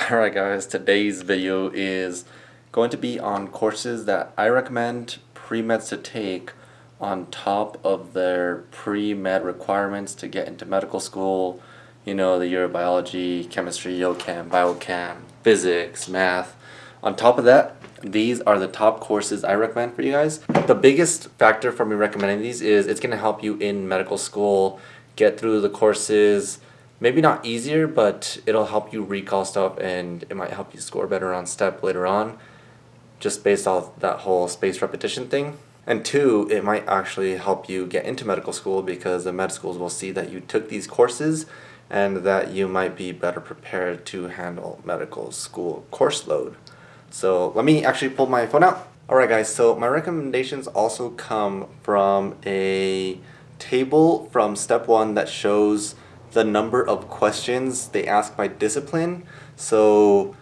Alright guys, today's video is going to be on courses that I recommend pre-meds to take on top of their pre-med requirements to get into medical school. You know, the year of biology, chemistry, O-chem, biochem, physics, math. On top of that, these are the top courses I recommend for you guys. The biggest factor for me recommending these is it's going to help you in medical school get through the courses, maybe not easier, but it'll help you recall stuff and it might help you score better on step later on, just based off that whole space repetition thing. And two, it might actually help you get into medical school because the med schools will see that you took these courses and that you might be better prepared to handle medical school course load. So let me actually pull my phone out. Alright guys, so my recommendations also come from a table from step one that shows the number of questions they ask by discipline. So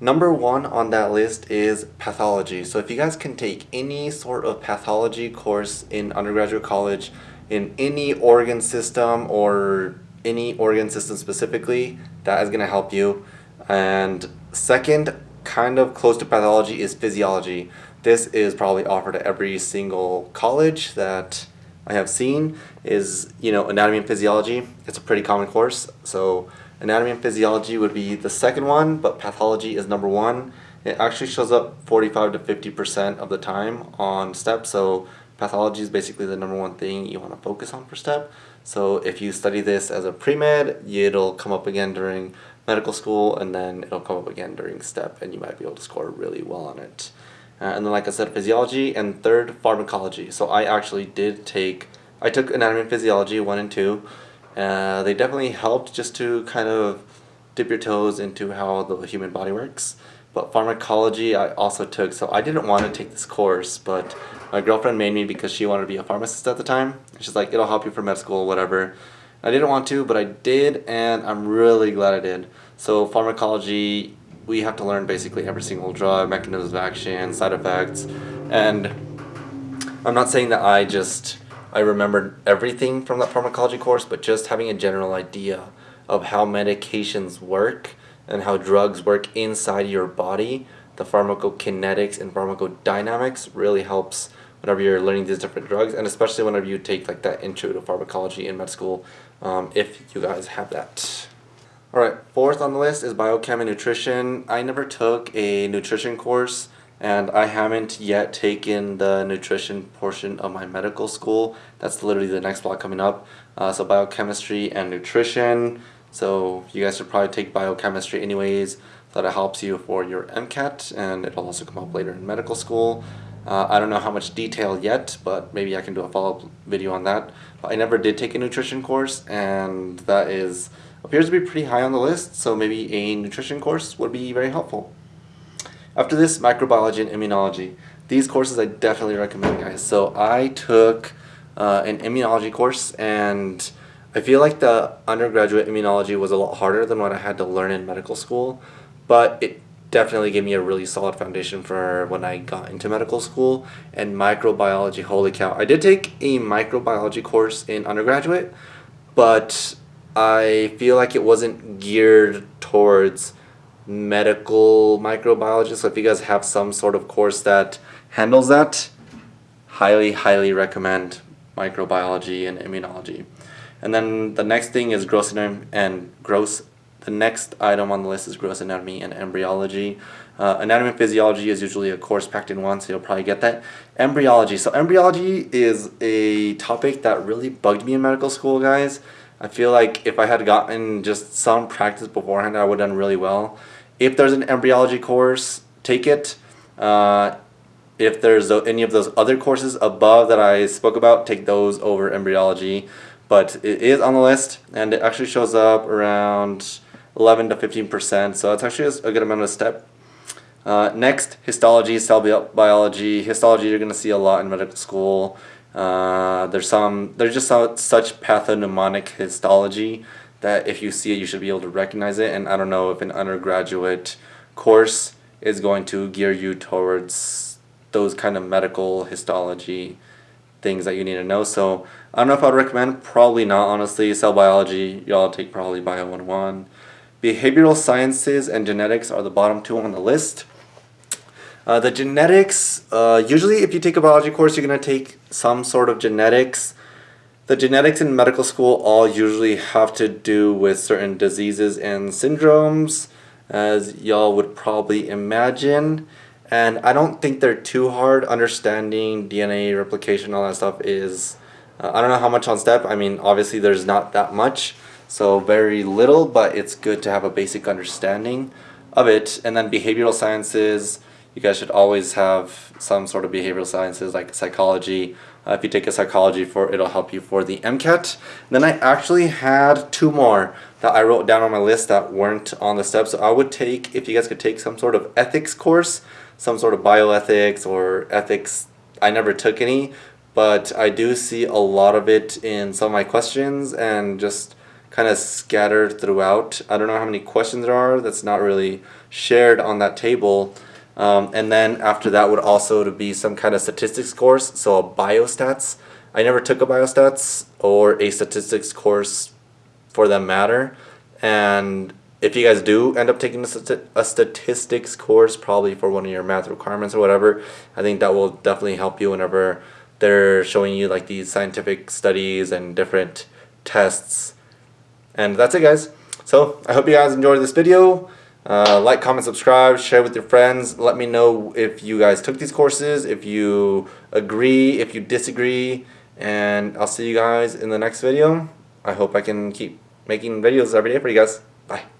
number one on that list is pathology. So if you guys can take any sort of pathology course in undergraduate college in any organ system or any organ system specifically, that is going to help you. And second, kind of close to pathology is physiology. This is probably offered at every single college that I have seen is, you know, anatomy and physiology. It's a pretty common course. So anatomy and physiology would be the second one, but pathology is number one. It actually shows up 45 to 50% of the time on STEP. So pathology is basically the number one thing you want to focus on for STEP. So if you study this as a pre-med, it'll come up again during medical school and then it'll come up again during STEP and you might be able to score really well on it. Uh, and then like I said, physiology, and third, pharmacology. So I actually did take, I took anatomy and physiology, one and two. Uh, they definitely helped just to kind of dip your toes into how the human body works. But pharmacology I also took, so I didn't want to take this course, but my girlfriend made me because she wanted to be a pharmacist at the time. She's like, it'll help you for med school, whatever. I didn't want to, but I did, and I'm really glad I did. So pharmacology we have to learn basically every single drug, mechanisms of action, side effects, and I'm not saying that I just I remembered everything from that pharmacology course, but just having a general idea of how medications work and how drugs work inside your body, the pharmacokinetics and pharmacodynamics really helps whenever you're learning these different drugs, and especially whenever you take like that intro to pharmacology in med school, um, if you guys have that. Alright, fourth on the list is biochem and nutrition. I never took a nutrition course and I haven't yet taken the nutrition portion of my medical school. That's literally the next block coming up. Uh, so biochemistry and nutrition. So you guys should probably take biochemistry anyways so that it helps you for your MCAT and it'll also come up later in medical school. Uh, I don't know how much detail yet, but maybe I can do a follow-up video on that. But I never did take a nutrition course and that is appears to be pretty high on the list, so maybe a nutrition course would be very helpful. After this, microbiology and immunology. These courses I definitely recommend, guys. So I took uh, an immunology course, and I feel like the undergraduate immunology was a lot harder than what I had to learn in medical school, but it definitely gave me a really solid foundation for when I got into medical school. And microbiology, holy cow. I did take a microbiology course in undergraduate, but I feel like it wasn't geared towards medical microbiology. So if you guys have some sort of course that handles that, highly, highly recommend microbiology and immunology. And then the next thing is gross anatomy and gross. The next item on the list is gross anatomy and embryology. Uh, anatomy and physiology is usually a course packed in one, so you'll probably get that. Embryology. So embryology is a topic that really bugged me in medical school, guys. I feel like if I had gotten just some practice beforehand, I would have done really well. If there's an embryology course, take it. Uh, if there's any of those other courses above that I spoke about, take those over embryology. But it is on the list, and it actually shows up around 11 to 15%, so it's actually a good amount of step. Uh, next, histology, cell biology. Histology you're going to see a lot in medical school. Uh, there's some there's just some, such pathognomonic histology that if you see it you should be able to recognize it. And I don't know if an undergraduate course is going to gear you towards those kind of medical histology things that you need to know. So I don't know if I'd recommend probably not honestly. Cell biology y'all take probably bio 101 behavioral sciences and genetics are the bottom two on the list. Uh, the genetics, uh, usually if you take a biology course, you're going to take some sort of genetics. The genetics in medical school all usually have to do with certain diseases and syndromes, as y'all would probably imagine. And I don't think they're too hard. Understanding DNA replication, all that stuff is, uh, I don't know how much on step. I mean, obviously there's not that much, so very little, but it's good to have a basic understanding of it. And then behavioral sciences, you guys should always have some sort of behavioral sciences like psychology. Uh, if you take a psychology for it'll help you for the MCAT. then I actually had two more that I wrote down on my list that weren't on the steps. So I would take, if you guys could take some sort of ethics course, some sort of bioethics or ethics. I never took any, but I do see a lot of it in some of my questions and just kind of scattered throughout. I don't know how many questions there are that's not really shared on that table. Um, and then after that would also to be some kind of statistics course, so a biostats. I never took a biostats or a statistics course for that matter. And if you guys do end up taking a, a statistics course, probably for one of your math requirements or whatever, I think that will definitely help you whenever they're showing you like these scientific studies and different tests. And that's it guys. So I hope you guys enjoyed this video. Uh, like, comment, subscribe, share with your friends. Let me know if you guys took these courses, if you agree, if you disagree. And I'll see you guys in the next video. I hope I can keep making videos every day for you guys. Bye.